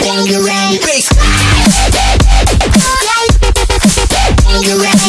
Bangarang Bass Bangarang